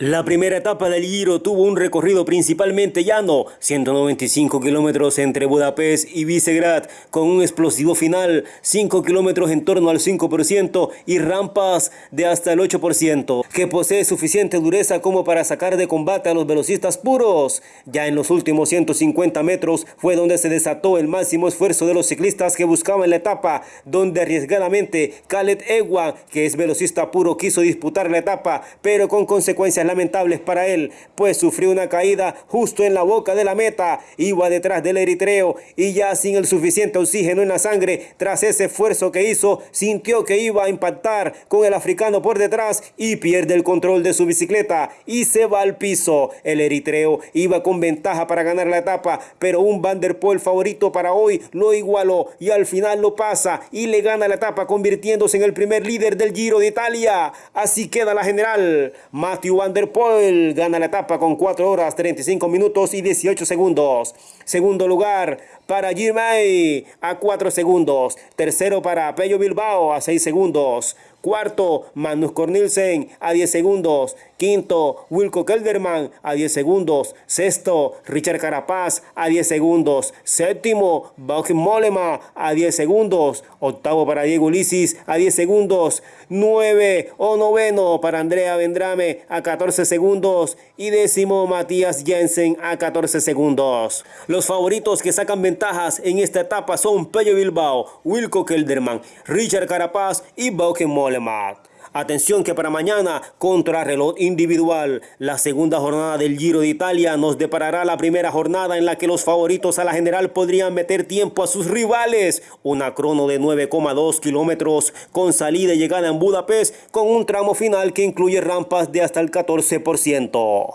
La primera etapa del Giro tuvo un recorrido principalmente llano, 195 kilómetros entre Budapest y Visegrad, con un explosivo final, 5 kilómetros en torno al 5% y rampas de hasta el 8%, que posee suficiente dureza como para sacar de combate a los velocistas puros. Ya en los últimos 150 metros fue donde se desató el máximo esfuerzo de los ciclistas que buscaban la etapa, donde arriesgadamente Khaled Ewan, que es velocista puro, quiso disputar la etapa, pero con consecuencias lamentables para él, pues sufrió una caída justo en la boca de la meta, iba detrás del eritreo y ya sin el suficiente oxígeno en la sangre, tras ese esfuerzo que hizo, sintió que iba a impactar con el africano por detrás y pierde el control de su bicicleta y se va al piso. El eritreo iba con ventaja para ganar la etapa, pero un Van favorito para hoy lo igualó y al final lo pasa y le gana la etapa convirtiéndose en el primer líder del Giro de Italia. Así queda la general. Matthew Van der Poel gana la etapa con 4 horas 35 minutos y 18 segundos. Segundo lugar para Girmay a 4 segundos. Tercero para Pello Bilbao a 6 segundos. Cuarto, Magnus Cornelsen a 10 segundos. Quinto, Wilco Kelderman a 10 segundos. Sexto, Richard Carapaz a 10 segundos. Séptimo, Bauch Molema a 10 segundos. Octavo para Diego Ulises a 10 segundos. Nueve o noveno para Andrea Vendrame a 14 segundos. Y décimo, Matías Jensen a 14 segundos. Los favoritos que sacan ventajas en esta etapa son Pello Bilbao, Wilco Kelderman, Richard Carapaz y Bauch Molema. Atención que para mañana, contra reloj individual, la segunda jornada del Giro de Italia nos deparará la primera jornada en la que los favoritos a la general podrían meter tiempo a sus rivales. Una crono de 9,2 kilómetros con salida y llegada en Budapest con un tramo final que incluye rampas de hasta el 14%.